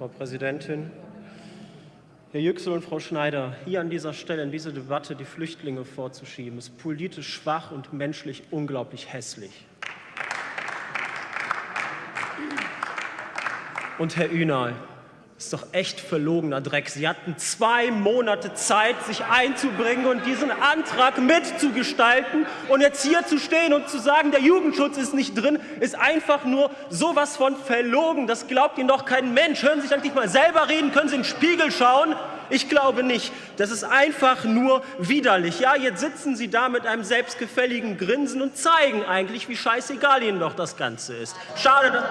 Frau Präsidentin. Herr Yüksel und Frau Schneider, hier an dieser Stelle in diese Debatte die Flüchtlinge vorzuschieben, ist politisch schwach und menschlich unglaublich hässlich. Und Herr Ünal, ist doch echt verlogener Dreck. Sie hatten zwei Monate Zeit, sich einzubringen und diesen Antrag mitzugestalten. Und jetzt hier zu stehen und zu sagen, der Jugendschutz ist nicht drin, ist einfach nur sowas von verlogen. Das glaubt Ihnen doch kein Mensch. Hören Sie sich eigentlich mal selber reden, können Sie in den Spiegel schauen. Ich glaube nicht. Das ist einfach nur widerlich. Ja, jetzt sitzen Sie da mit einem selbstgefälligen Grinsen und zeigen eigentlich, wie scheißegal Ihnen doch das Ganze ist. Schade, dass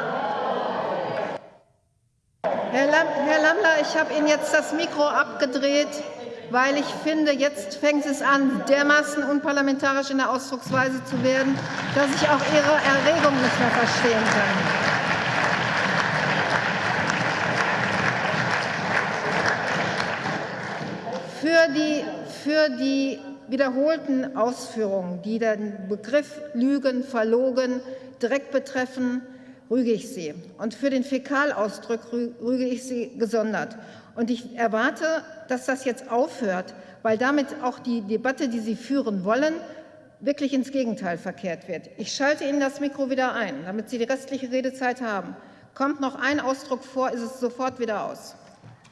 Herr, Lam Herr Lammler, ich habe Ihnen jetzt das Mikro abgedreht, weil ich finde, jetzt fängt es an, dermaßen unparlamentarisch in der Ausdrucksweise zu werden, dass ich auch Ihre Erregung nicht mehr verstehen kann. Für die, für die wiederholten Ausführungen, die den Begriff Lügen, Verlogen direkt betreffen, rüge ich Sie. Und für den Fäkalausdruck rüge ich Sie gesondert. Und ich erwarte, dass das jetzt aufhört, weil damit auch die Debatte, die Sie führen wollen, wirklich ins Gegenteil verkehrt wird. Ich schalte Ihnen das Mikro wieder ein, damit Sie die restliche Redezeit haben. Kommt noch ein Ausdruck vor, ist es sofort wieder aus.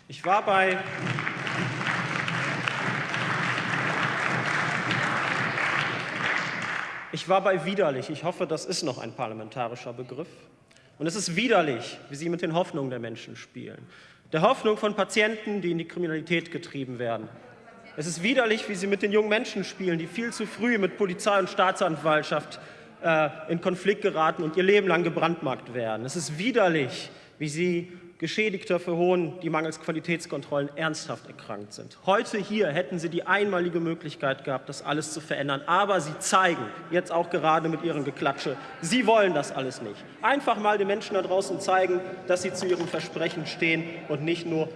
Ich war bei Ich war bei widerlich. Ich hoffe, das ist noch ein parlamentarischer Begriff. Und es ist widerlich, wie Sie mit den Hoffnungen der Menschen spielen. Der Hoffnung von Patienten, die in die Kriminalität getrieben werden. Es ist widerlich, wie Sie mit den jungen Menschen spielen, die viel zu früh mit Polizei und Staatsanwaltschaft äh, in Konflikt geraten und ihr Leben lang gebrandmarkt werden. Es ist widerlich, wie Sie Geschädigter verhohnen, die mangels Qualitätskontrollen ernsthaft erkrankt sind. Heute hier hätten Sie die einmalige Möglichkeit gehabt, das alles zu verändern. Aber Sie zeigen, jetzt auch gerade mit Ihren Geklatsche, Sie wollen das alles nicht. Einfach mal den Menschen da draußen zeigen, dass Sie zu Ihren Versprechen stehen und nicht nur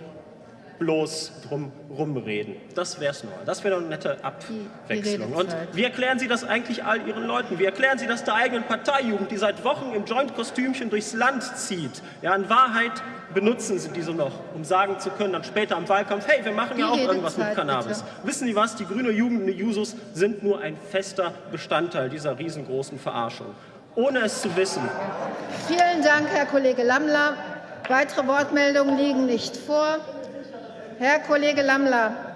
bloß drum rumreden. Das wäre es nur. Das wäre eine nette Abwechslung. Und wie erklären Sie das eigentlich all Ihren Leuten? Wie erklären Sie das der eigenen Parteijugend, die seit Wochen im Joint-Kostümchen durchs Land zieht? Ja, in Wahrheit benutzen Sie diese noch, um sagen zu können, dann später im Wahlkampf, hey, wir machen ja auch irgendwas mit Cannabis. Bitte. Wissen Sie was? Die grüne Jugend und die Jusos sind nur ein fester Bestandteil dieser riesengroßen Verarschung. Ohne es zu wissen. Vielen Dank, Herr Kollege Lammler. Weitere Wortmeldungen liegen nicht vor. Herr Kollege Lammler,